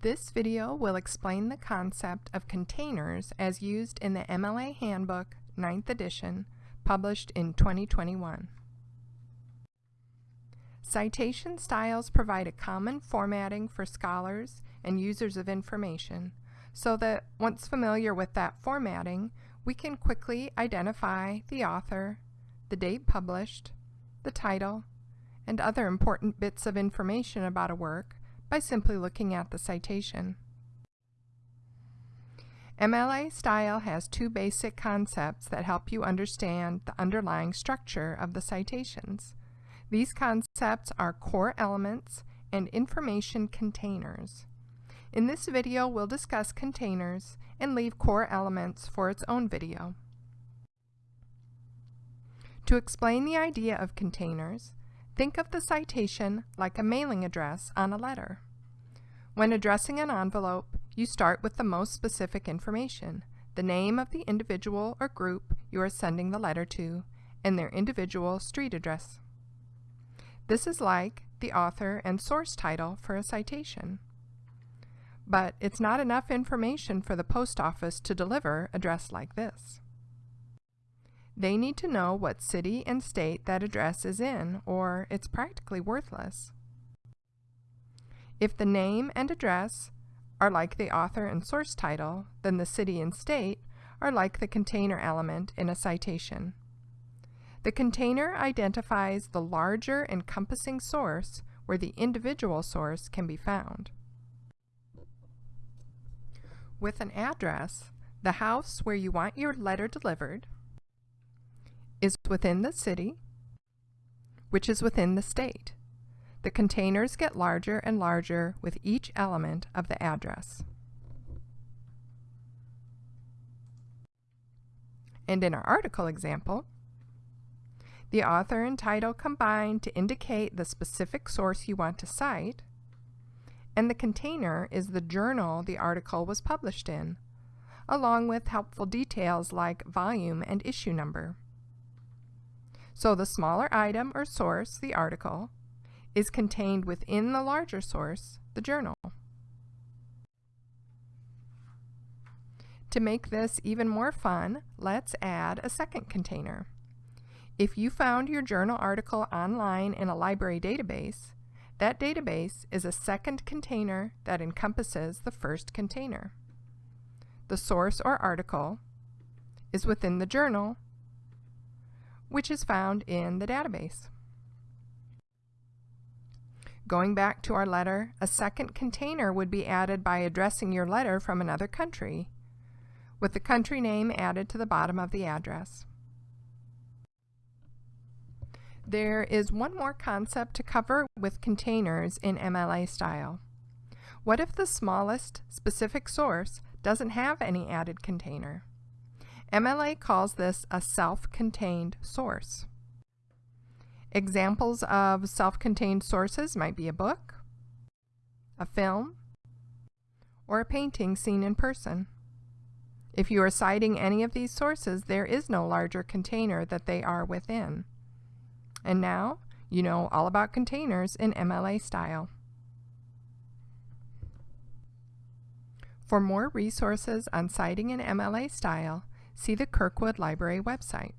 This video will explain the concept of containers as used in the MLA Handbook 9th edition, published in 2021. Citation styles provide a common formatting for scholars and users of information so that once familiar with that formatting, we can quickly identify the author, the date published, the title, and other important bits of information about a work by simply looking at the citation. MLA style has two basic concepts that help you understand the underlying structure of the citations. These concepts are core elements and information containers. In this video, we'll discuss containers and leave core elements for its own video. To explain the idea of containers, Think of the citation like a mailing address on a letter. When addressing an envelope, you start with the most specific information, the name of the individual or group you are sending the letter to, and their individual street address. This is like the author and source title for a citation. But it's not enough information for the post office to deliver address like this. They need to know what city and state that address is in, or it's practically worthless. If the name and address are like the author and source title, then the city and state are like the container element in a citation. The container identifies the larger encompassing source where the individual source can be found. With an address, the house where you want your letter delivered is within the city, which is within the state. The containers get larger and larger with each element of the address. And in our article example, the author and title combine to indicate the specific source you want to cite, and the container is the journal the article was published in, along with helpful details like volume and issue number. So the smaller item or source, the article, is contained within the larger source, the journal. To make this even more fun, let's add a second container. If you found your journal article online in a library database, that database is a second container that encompasses the first container. The source or article is within the journal which is found in the database. Going back to our letter, a second container would be added by addressing your letter from another country, with the country name added to the bottom of the address. There is one more concept to cover with containers in MLA style. What if the smallest specific source doesn't have any added container? MLA calls this a self-contained source. Examples of self-contained sources might be a book, a film, or a painting seen in person. If you are citing any of these sources, there is no larger container that they are within. And now, you know all about containers in MLA style. For more resources on citing in MLA style, see the Kirkwood Library website.